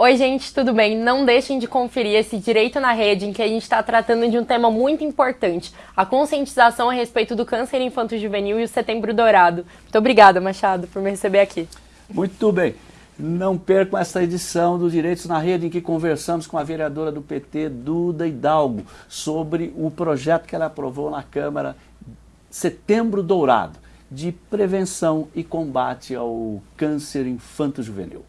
Oi, gente, tudo bem? Não deixem de conferir esse Direito na Rede, em que a gente está tratando de um tema muito importante, a conscientização a respeito do câncer infanto-juvenil e o Setembro Dourado. Muito obrigada, Machado, por me receber aqui. Muito bem. Não percam essa edição do Direitos na Rede, em que conversamos com a vereadora do PT, Duda Hidalgo, sobre o projeto que ela aprovou na Câmara Setembro Dourado, de prevenção e combate ao câncer infanto-juvenil.